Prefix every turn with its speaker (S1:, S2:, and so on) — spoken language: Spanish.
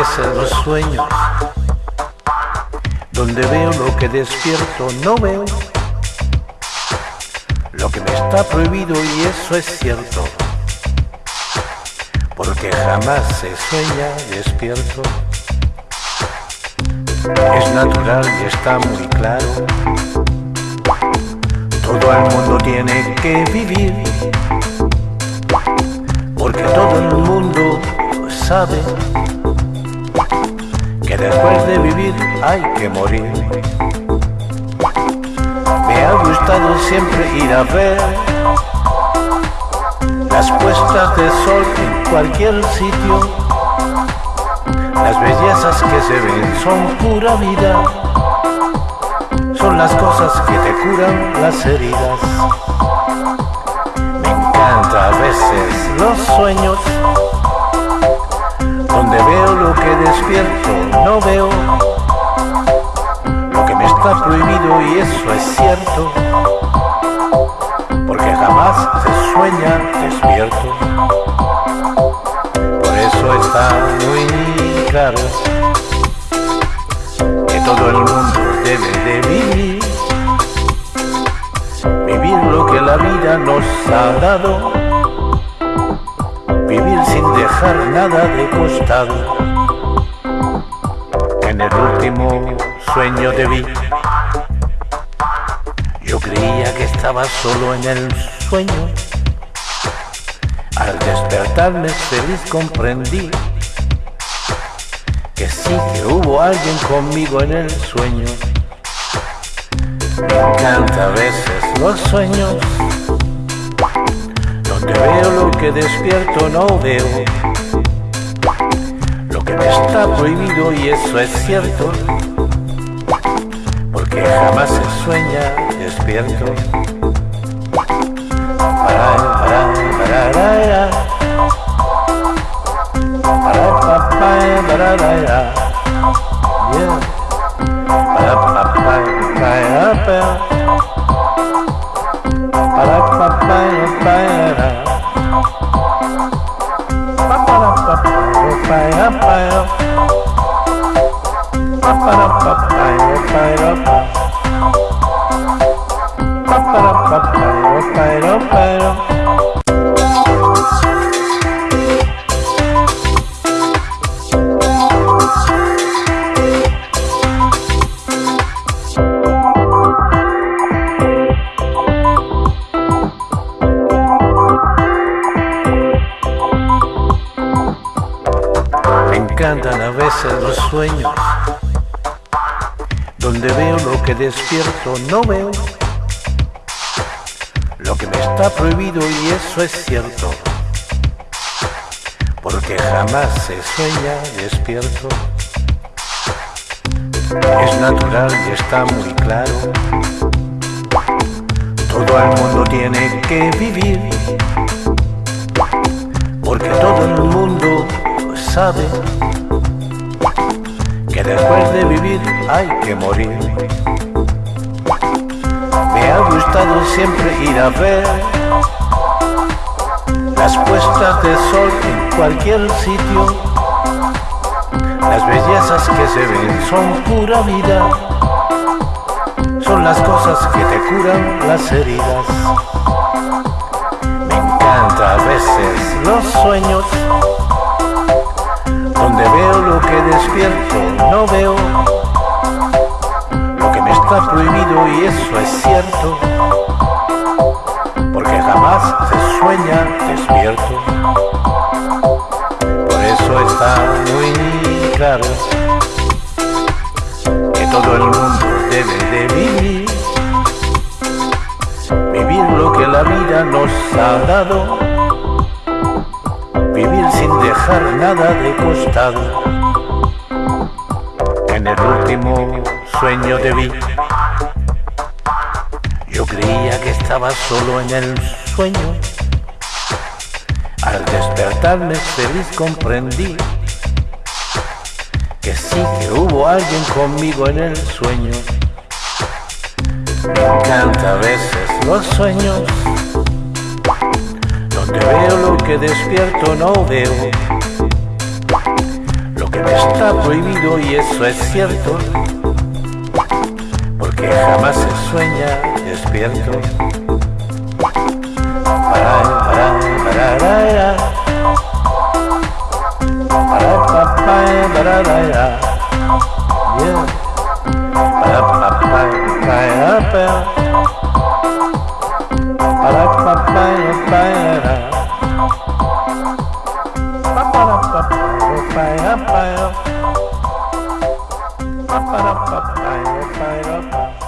S1: veces los sueños, donde veo lo que despierto no veo, lo que me está prohibido y eso es cierto, porque jamás se sueña despierto. Es natural y está muy claro, todo el mundo tiene que vivir, porque todo el mundo sabe después de vivir hay que morir. Me ha gustado siempre ir a ver las puestas de sol en cualquier sitio. Las bellezas que se ven son pura vida, son las cosas que te curan las heridas. Me encanta a veces los sueños donde veo lo que despierto, no veo lo que me está prohibido y eso es cierto, porque jamás se sueña despierto. Por eso está muy claro que todo el mundo debe de vivir, vivir lo que la vida nos ha dado vivir sin dejar nada de costado. En el último sueño de vi, yo creía que estaba solo en el sueño. Al despertarme feliz comprendí que sí que hubo alguien conmigo en el sueño. Me encanta a veces los sueños donde veo lo que despierto no veo está prohibido y eso es cierto porque jamás se sueña despierto para up, up, up, up, up, encantan a veces los sueños, donde veo lo que despierto no veo, lo que me está prohibido y eso es cierto, porque jamás se sueña despierto. Es natural y está muy claro, todo el mundo tiene que vivir, porque todo el mundo sabe después de vivir hay que morir. Me ha gustado siempre ir a ver las puestas de sol en cualquier sitio. Las bellezas que se ven son pura vida, son las cosas que te curan las heridas. Me encanta a veces los sueños despierto, no veo lo que me está prohibido y eso es cierto, porque jamás se sueña despierto. Por eso está muy claro que todo el mundo debe de vivir, vivir lo que la vida nos ha dado vivir sin dejar nada de costado. En el último sueño de vi, yo creía que estaba solo en el sueño. Al despertarme feliz comprendí que sí que hubo alguien conmigo en el sueño. Me encanta a veces los sueños donde veo lo que despierto no veo que me está prohibido y eso es cierto, porque jamás se sueña despierto. Para, para, para, Ba-ba-ba-ba-ba-ba-ba-ba-ba